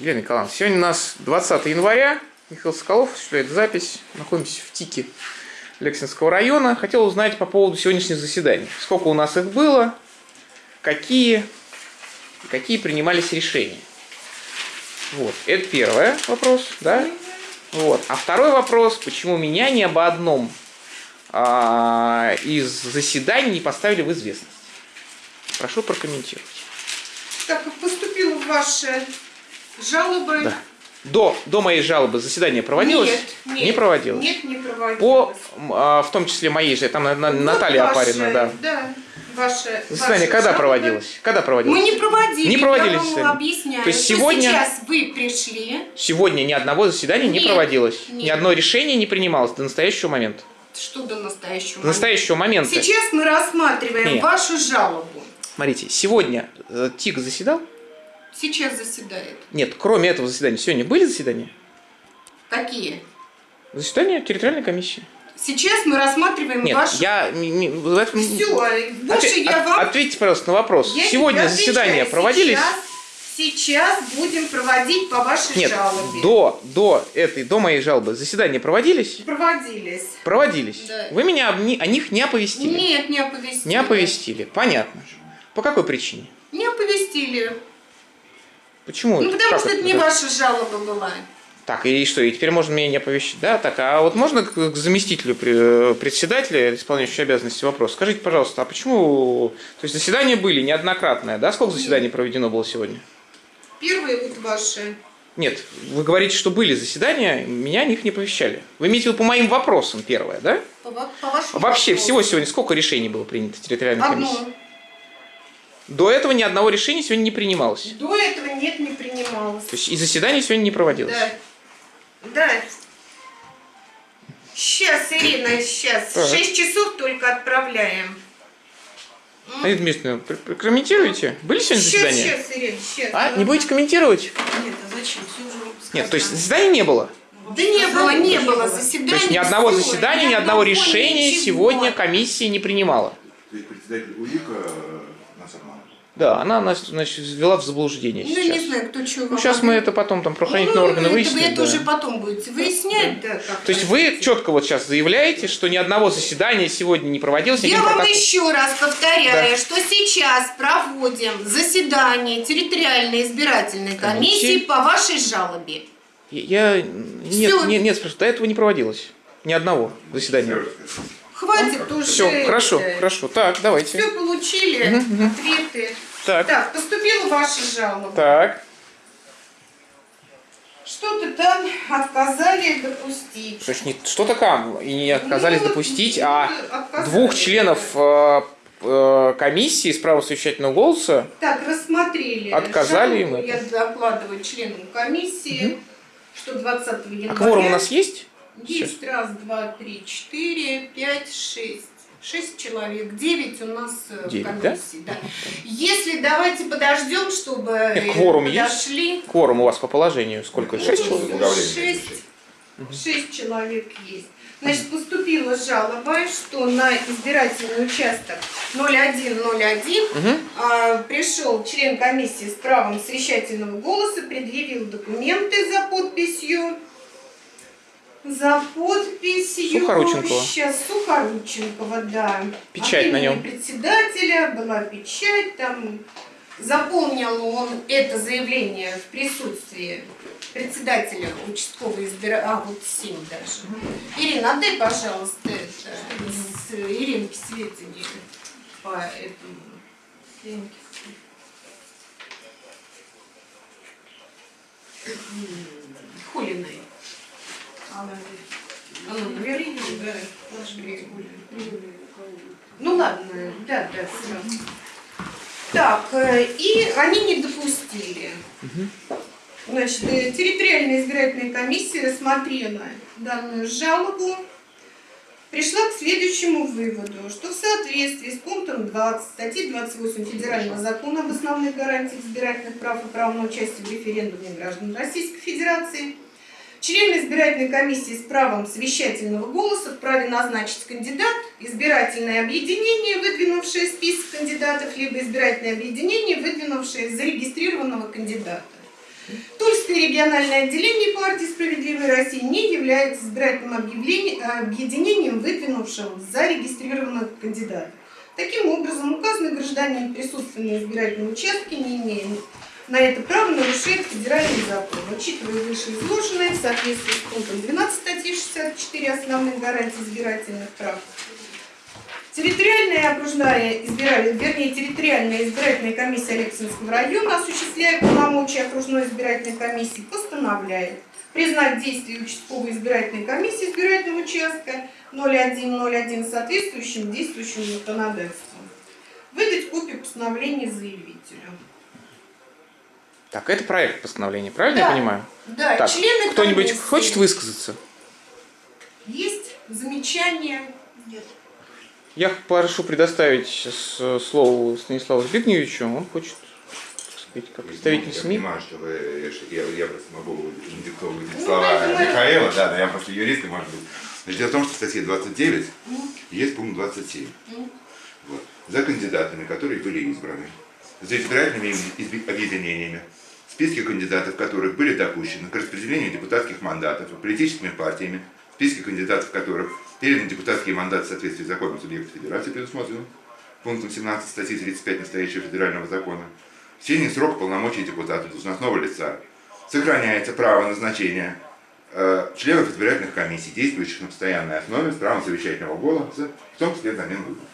Елена Николаевна, сегодня у нас 20 января. Михаил Соколов осуществляет запись. Находимся в ТИКе Лексинского района. Хотел узнать по поводу сегодняшних заседаний. Сколько у нас их было, какие, какие принимались решения. Вот, это первый вопрос, да? Вот. А второй вопрос, почему меня ни об одном а, из заседаний не поставили в известность? Прошу прокомментировать. Так как поступила ваша жалоба? Да. До, до моей жалобы заседание проводилось? Нет, нет. Не проводилось? Нет, не проводилось. По, а, в том числе моей же, там на- Вот Наталья ваша, Апарина, да. Да, ваша, Заседание ваша когда жалоба. проводилось? Когда проводилось? Мы не проводили, Не проводили я вам заседание. объясняю. То есть сегодня- сейчас вы пришли, Сегодня ни одного заседания не Нет, проводилось. Ни нет. одно решение не принималось до настоящего момента. что до настоящего До настоящего момента. Сейчас мы рассматриваем Нет. вашу жалобу. Смотрите, сегодня э, ТИК заседал? Сейчас заседает. Нет, кроме этого заседания, сегодня были заседания? Какие? Заседания территориальной комиссии. Сейчас мы рассматриваем Нет, вашу... я... Все, больше Отве- я вам... Ответьте, пожалуйста, на вопрос. Я Сегодня заседания проводились? Сейчас, сейчас будем проводить по вашей Нет, жалобе. до, до этой, до моей жалобы заседания проводились? Проводились. Проводились. Да. Вы меня об о них не оповестили? Нет, не оповестили. Не оповестили. Понятно. По какой причине? Не оповестили. Почему? Ну, потому Как что это не да? ваша жалоба была. Так, и что, и теперь можно меня не оповещать? Да, так, а вот можно к, заместителю пре- председателя, исполняющему обязанности вопрос? Скажите, пожалуйста, а почему... То есть заседания были неоднократные, да? Сколько заседаний проведено было сегодня? Первые вот ваши. Нет, вы говорите, что были заседания, меня о них не оповещали. Вы имеете в виду по моим вопросам первое, да? По, по вашему Вообще, вопросу. всего сегодня сколько решений было принято территориальной? Одно. До этого ни одного решения сегодня не принималось. До этого нет, не принималось. То есть и заседание сегодня не проводилось. Да. Да. Сейчас, Ирина, сейчас. Так. Шесть часов только отправляем. Аида Дмитриевна, прокомментируйте. Были сегодня Сейчас, заседания? сейчас, Ирина, сейчас. А, не будете комментировать? Нет, а зачем? Все уже Нет, то есть заседаний не было? Да не было, не было заседаний. То есть ни одного заседания, ни ни одного решения ничего. сегодня комиссия не принимала. То есть председатель УИКа нас. Да, она нас значит, ввела в заблуждение Ну, сейчас. не знаю, кто чего. Ну, сейчас мы это потом, там, правоохранительные органы это, выяснят. Вы это да. уже потом будете выяснять, да. как То есть вы четко вот сейчас заявляете, что ни одного заседания сегодня не проводилось, Я вам протокол- еще раз повторяю, Да. что сейчас проводим заседание территориальной избирательной комиссии Комиссии. по вашей жалобе. Я... Нет, Всё. нет, нет, спрашиваю, до этого не проводилось. Ни одного заседания. Хватит уже. Все, хорошо, это. хорошо. Так, давайте. Все получили, ответы. Так, Так, поступила ваша жалоба. так. Что-то там отказали допустить. Что не что-то там, и не отказались Ну, допустить, ну, а отказали. двух членов э, э, комиссии с правом совещательного голоса Так, рассмотрели. Отказали им это. Я докладываю членам комиссии, что 20 января... А кворум у нас есть? Есть раз, два, три, четыре, пять, шесть. Шесть человек, девять у нас э, в Девять, да? комиссии. Да? Если давайте подождем, чтобы Нет, э, кворум есть? подошли. Кворум у вас по положению сколько? Шесть Ну, человек? Добавление. Шесть, шесть человек есть. Значит, поступила жалоба, что на избирательный участок 0101 Мгм. а, пришел член комиссии с правом совещательного голоса, предъявил документы за подписью. За подписью. Сухорученкова. Сейчас Сухорученкова, да. Печать От на нем. председателя была печать, там заполнил он это заявление в присутствии председателя участковой избира... А, вот семь даже. Ирина, отдай, пожалуйста, это с Иринки сведения по этому. Иринке. Хулиной. Хулиной. Ну ладно, да, да, сразу. Так, э, и они не допустили. Значит, э, территориальная избирательная комиссия рассмотрела данную жалобу, пришла к следующему выводу, что в соответствии с пунктом 20 статьи 28 Федерального закона об основных гарантиях избирательных прав и права на участие в референдуме граждан Российской Федерации Члены избирательной комиссии с правом совещательного голоса вправе назначить кандидат, избирательное объединение, выдвинувшее список кандидатов, либо избирательное объединение, выдвинувшее зарегистрированного кандидата. Кировское региональное отделение партии «Справедливая Россия» не является избирательным объединением, выдвинувшим зарегистрированных кандидатов. Таким образом, указанный гражданин, присутствуя на избирательном участке, не имея на это право, нарушает федеральный закон. Учитывая вышеизложенное, в соответствии с пунктом 12 статьи 64 основных гарантий избирательных прав, Территориальная окружная избирательная, вернее, территориальная избирательная комиссия Алексинского района, осуществляя полномочия окружной избирательной комиссии, постановляет признать действие участковой избирательной комиссии избирательного участка 0101 соответствующим действующим законодательством. Выдать копию постановления заявителю. Так, это проект постановления, правильно Да. я понимаю? Да, Так, члены кто-нибудь комиссии. хочет высказаться? Есть замечания? Нет. Я прошу предоставить сейчас э, слово Станиславу Збигневичу. Он хочет, сказать, как представитель Я СМИ. понимаю, что вы, я, я просто могу диктовывать Ну, слова давайте, Михаила, да, но я просто юрист, и может быть. Значит, дело в том, что в статье 29 есть пункт 27. Мгм. Вот. За кандидатами, которые были избраны, за избирательными изби- объединениями, списки кандидатов которых были допущены к распределению депутатских мандатов политическими партиями, списки кандидатов которых переданы депутатские мандаты в соответствии с законом субъекта федерации, предусмотренным пунктом 17 статьи 35 настоящего федерального закона, в течение срока полномочий депутата должностного лица сохраняется право назначения э, членов избирательных комиссий, действующих на постоянной основе с правом совещательного голоса, в том числе взамен выборов.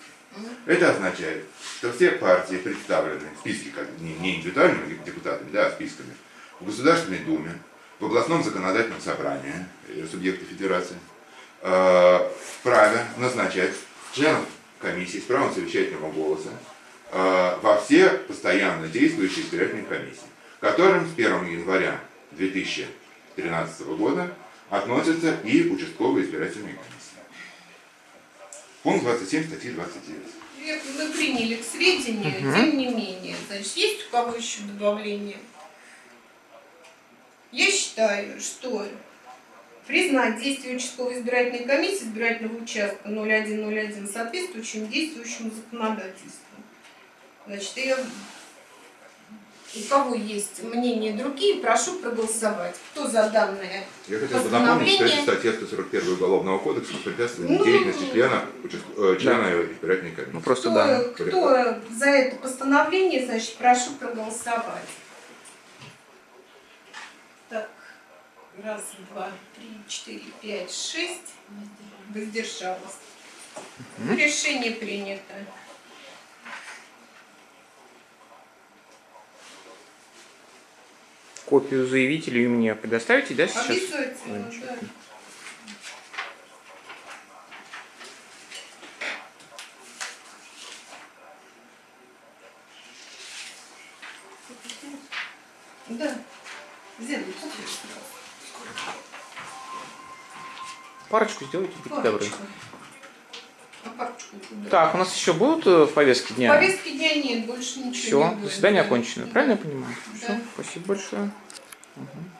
Это означает, что все партии представлены в списке, как не, не индивидуальными депутатами, да, а списками, в Государственной Думе, в областном законодательном собрании э, субъекта федерации, э, вправе назначать членов комиссии с правом совещательного голоса э, во все постоянно действующие избирательные комиссии, которым с 1 января 2013 года относятся и участковые избирательные комиссии. Пункт 27 статьи 29. Я- Мы приняли к сведению, тем не менее. Значит, есть у кого еще добавление? Я считаю, что признать действие участковой избирательной комиссии избирательного участка 0101 соответствующим действующему законодательству. Значит, я... у кого есть мнения другие, прошу проголосовать. Кто за данное? Я хотел бы напомнить, что это статья 141 Уголовного кодекса препятствование Ну, деятельности члена, э, члена избирательной комиссии. Ну просто Кто, да. кто за это постановление, значит, прошу проголосовать. Так, раз, два, три, четыре, пять, шесть. Воздержалась. Решение принято. Копию заявителю и мне предоставите, да, сейчас? Обязательно, да. Да. Парочку сделайте, будьте добры. Так, у нас еще будут э, в повестке дня? Повестки дня нет, больше ничего Все, не будет. заседание Да. окончено. Правильно я понимаю? Да. Все, спасибо большое. Мгм.